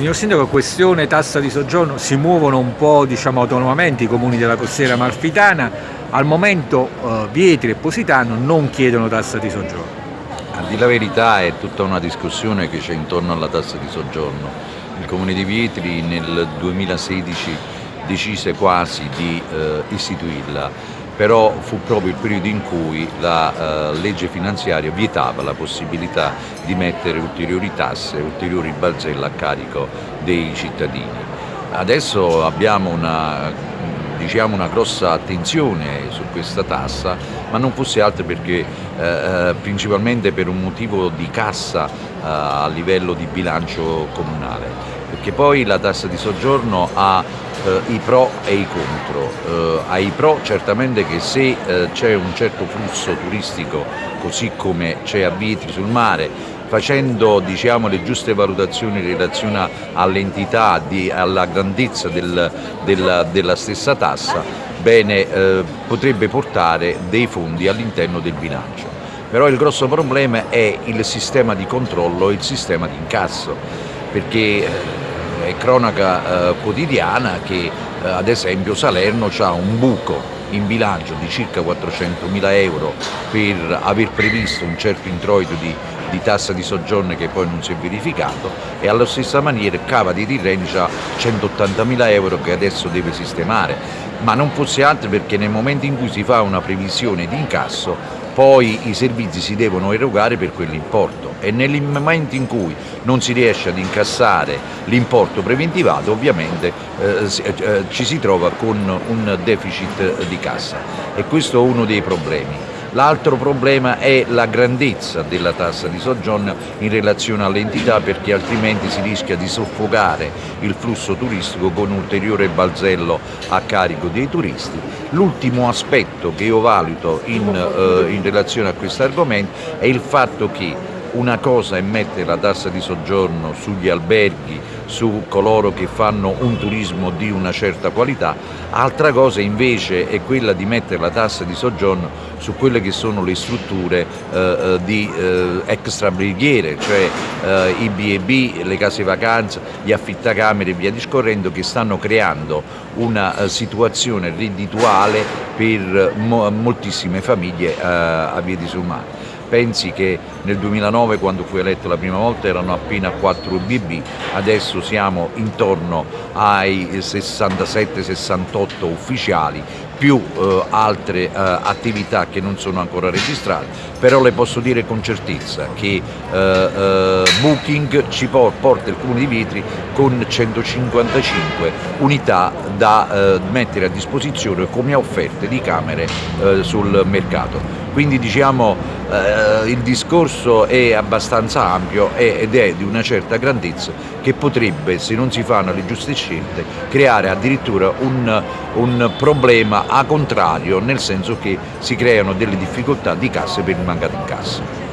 Signor Sindaco, questione tassa di soggiorno, si muovono un po' diciamo, autonomamente i comuni della costiera malfitana, al momento eh, Vietri e Positano non chiedono tassa di soggiorno. A dire la verità è tutta una discussione che c'è intorno alla tassa di soggiorno. Il comune di Vietri nel 2016 decise quasi di eh, istituirla però fu proprio il periodo in cui la uh, legge finanziaria vietava la possibilità di mettere ulteriori tasse, ulteriori balzelle a carico dei cittadini. Adesso abbiamo una, diciamo, una grossa attenzione su questa tassa, ma non fosse altro perché eh, principalmente per un motivo di cassa eh, a livello di bilancio comunale, perché poi la tassa di soggiorno ha eh, i pro e i contro. Eh, ai pro certamente che se eh, c'è un certo flusso turistico così come c'è a Vietri sul mare facendo diciamo, le giuste valutazioni in relazione all'entità, alla grandezza del, del, della stessa tassa, bene, eh, potrebbe portare dei fondi all'interno del bilancio. Però il grosso problema è il sistema di controllo e il sistema di incasso, perché eh, è cronaca eh, quotidiana che eh, ad esempio Salerno ha un buco in bilancio di circa 400 mila euro per aver previsto un certo introito di, di, tassa di soggiorno che poi non si è verificato e alla stessa maniera Cava di Tirreni ha 180 mila euro che adesso deve sistemare, ma non fosse altro perché nel momento in cui si fa una previsione di incasso poi i servizi si devono erogare per quell'importo e nel momento in cui non si riesce ad incassare l'importo preventivato ovviamente eh, eh, ci si trova con un deficit di cassa e questo è uno dei problemi. L'altro problema è la grandezza della tassa di soggiorno in relazione all'entità perché altrimenti si rischia di soffocare il flusso turistico con ulteriore balzello a carico dei turisti. L'ultimo aspetto che io valuto in, eh, in relazione a questo argomento è il fatto che una cosa è mettere la tassa di soggiorno sugli alberghi, su coloro che fanno un turismo di una certa qualità, altra cosa invece è quella di mettere la tassa di soggiorno su quelle che sono le strutture eh, eh di eh, extrabrighiere, cioè eh, i B&B, le case vacanze, gli affittacamere e via discorrendo che stanno creando una uh, situazione reddituale per mo moltissime famiglie a Via di Sulmano. Pensi che nel 2009 quando fu eletto la prima volta erano appena 4 BB, adesso siamo intorno ai 67-68 ufficiali, più eh, altre eh, attività che non sono ancora registrate, però le posso dire con certezza che eh, eh Booking ci porta il Comune di Vitri con 155 unità da eh, mettere a disposizione come offerte di camere eh, sul mercato. Quindi diciamo eh, il discorso è abbastanza ampio ed è di una certa grandezza che potrebbe, se non si fanno le giuste scelte, creare addirittura un, un problema a contrario, nel senso che si creano delle difficoltà di casse per il mancato incasso.